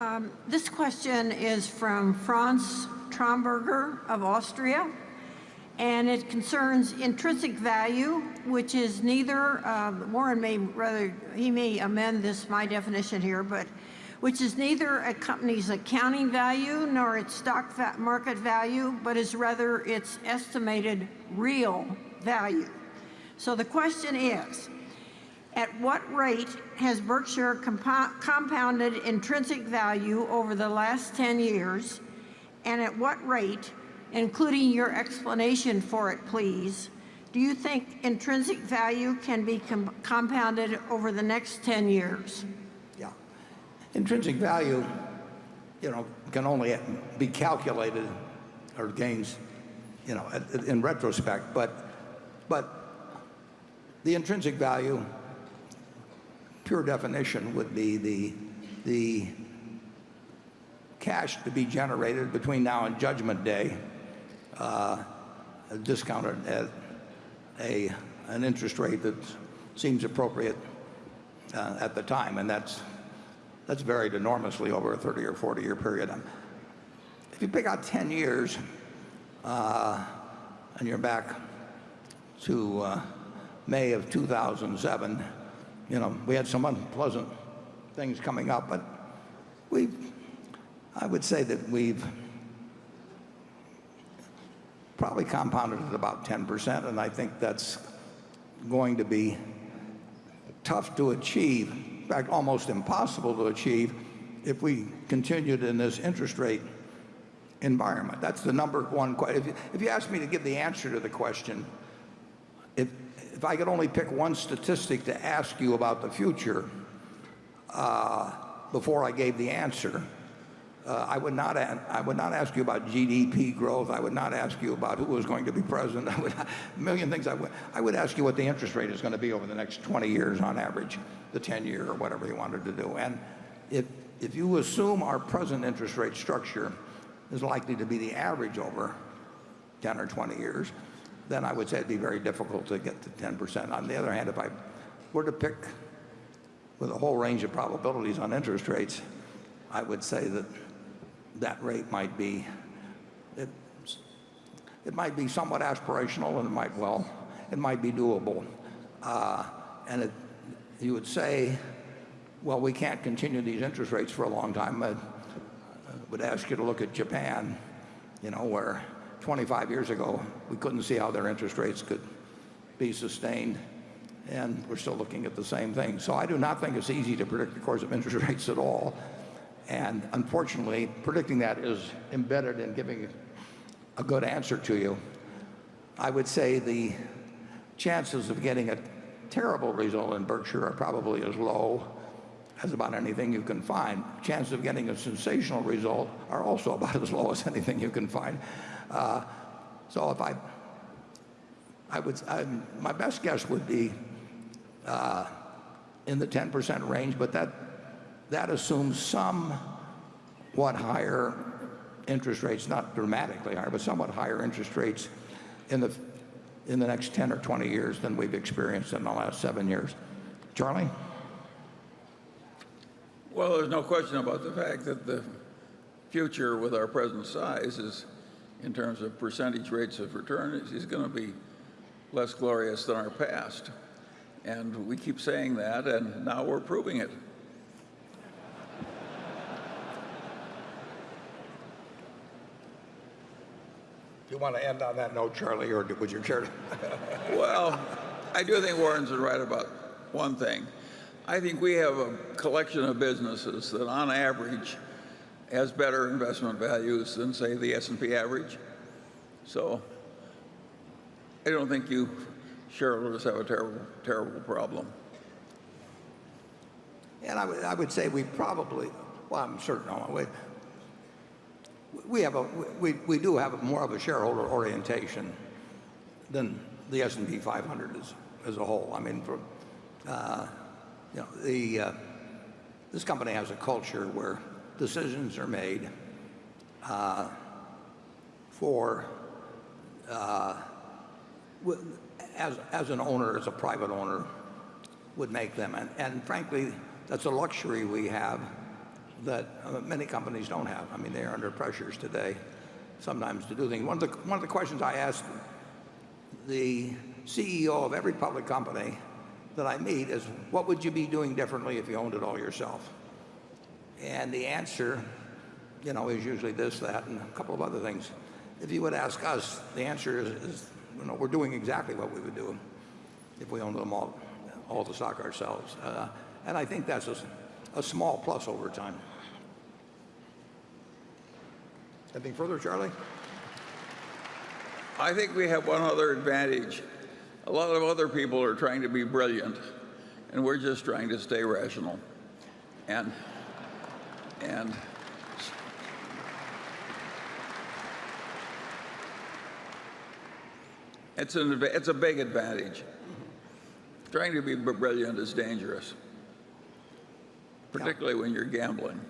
Um, this question is from Franz Tromberger of Austria, and it concerns intrinsic value, which is neither, uh, Warren may rather, he may amend this, my definition here, but which is neither a company's accounting value nor its stock va market value, but is rather its estimated real value. So the question is, at what rate has Berkshire compounded intrinsic value over the last 10 years? And at what rate, including your explanation for it, please, do you think intrinsic value can be com compounded over the next 10 years? Yeah. Intrinsic value, you know, can only be calculated or gains, you know, in retrospect, but, but the intrinsic value pure definition would be the, the cash to be generated between now and Judgment Day, uh, discounted at a, an interest rate that seems appropriate uh, at the time. And that's, that's varied enormously over a 30 or 40 year period. If you pick out 10 years uh, and you're back to May of 2007, you know, we had some unpleasant things coming up, but we, I would say that we've probably compounded at about 10%, and I think that's going to be tough to achieve, in fact, almost impossible to achieve if we continued in this interest rate environment. That's the number one question. If you, if you ask me to give the answer to the question, if, if I could only pick one statistic to ask you about the future uh, before I gave the answer, uh, I, would not I would not ask you about GDP growth. I would not ask you about who was going to be president. I would, a million things. I would, I would ask you what the interest rate is going to be over the next 20 years on average, the 10 year or whatever you wanted to do. And if, if you assume our present interest rate structure is likely to be the average over 10 or 20 years, then I would say it'd be very difficult to get to 10%. On the other hand, if I were to pick with a whole range of probabilities on interest rates, I would say that that rate might be, it, might be somewhat aspirational and it might well, it might be doable. Uh, and it, you would say, well, we can't continue these interest rates for a long time. I would ask you to look at Japan, you know, where 25 years ago, we couldn't see how their interest rates could be sustained. And we're still looking at the same thing. So I do not think it's easy to predict the course of interest rates at all. And unfortunately, predicting that is embedded in giving a good answer to you. I would say the chances of getting a terrible result in Berkshire are probably as low as about anything you can find. Chances of getting a sensational result are also about as low as anything you can find. Uh, so if I, I would, I, my best guess would be uh, in the 10% range, but that, that assumes somewhat higher interest rates, not dramatically higher, but somewhat higher interest rates in the, in the next 10 or 20 years than we've experienced in the last seven years. Charlie? Well, there's no question about the fact that the future with our present size is in terms of percentage rates of return is going to be less glorious than our past. And we keep saying that, and now we're proving it. Do you want to end on that note, Charlie, or would you care to? well, I do think Warren's right about one thing. I think we have a collection of businesses that on average has better investment values than, say, the S&P average. So I don't think you shareholders have a terrible, terrible problem. And I would, I would say we probably, well, I'm certain, we, we, have a, we, we do have more of a shareholder orientation than the S&P 500 as, as a whole. I mean, for, uh, you know, the, uh, this company has a culture where decisions are made uh, for uh, as, as an owner, as a private owner, would make them. And, and frankly, that's a luxury we have that uh, many companies don't have. I mean, they are under pressures today sometimes to do things. One of the, one of the questions I ask the CEO of every public company that I meet is, what would you be doing differently if you owned it all yourself? And the answer, you know, is usually this, that, and a couple of other things. If you would ask us, the answer is, is you know, we're doing exactly what we would do if we owned them all, all the stock ourselves. Uh, and I think that's a, a small plus over time. Anything further, Charlie? I think we have one other advantage. A lot of other people are trying to be brilliant, and we're just trying to stay rational. And, and it's, an, it's a big advantage. Trying to be brilliant is dangerous, particularly when you're gambling.